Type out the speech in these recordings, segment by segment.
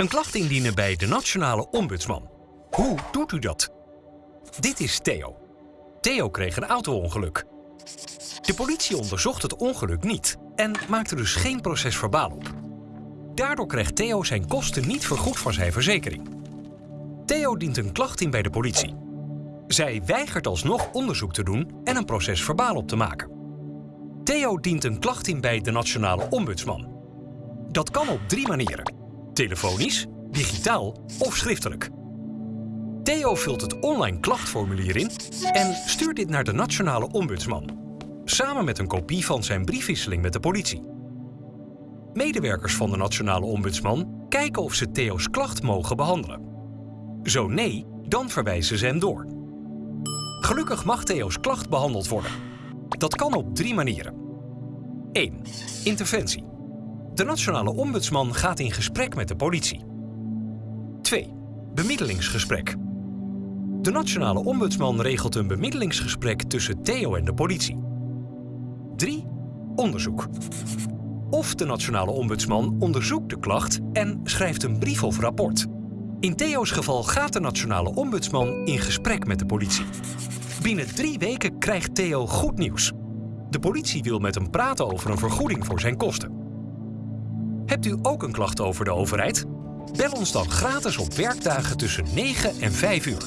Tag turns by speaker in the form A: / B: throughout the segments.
A: Een klacht indienen bij de Nationale Ombudsman. Hoe doet u dat? Dit is Theo. Theo kreeg een auto-ongeluk. De politie onderzocht het ongeluk niet en maakte dus geen proces verbaal op. Daardoor krijgt Theo zijn kosten niet vergoed van zijn verzekering. Theo dient een klacht in bij de politie. Zij weigert alsnog onderzoek te doen en een proces verbaal op te maken. Theo dient een klacht in bij de Nationale Ombudsman. Dat kan op drie manieren. Telefonisch, digitaal of schriftelijk. Theo vult het online klachtformulier in en stuurt dit naar de Nationale Ombudsman. Samen met een kopie van zijn briefwisseling met de politie. Medewerkers van de Nationale Ombudsman kijken of ze Theo's klacht mogen behandelen. Zo nee, dan verwijzen ze hem door. Gelukkig mag Theo's klacht behandeld worden. Dat kan op drie manieren. 1. Interventie. De Nationale Ombudsman gaat in gesprek met de politie. 2. Bemiddelingsgesprek. De Nationale Ombudsman regelt een bemiddelingsgesprek tussen Theo en de politie. 3. Onderzoek. Of de Nationale Ombudsman onderzoekt de klacht en schrijft een brief of rapport. In Theo's geval gaat de Nationale Ombudsman in gesprek met de politie. Binnen drie weken krijgt Theo goed nieuws. De politie wil met hem praten over een vergoeding voor zijn kosten. Hebt u ook een klacht over de overheid? Bel ons dan gratis op werkdagen tussen 9 en 5 uur.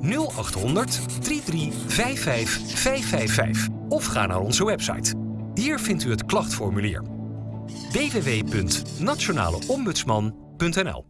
A: 0800 3355 555 of ga naar onze website. Hier vindt u het klachtformulier. www.nationaleombudsman.nl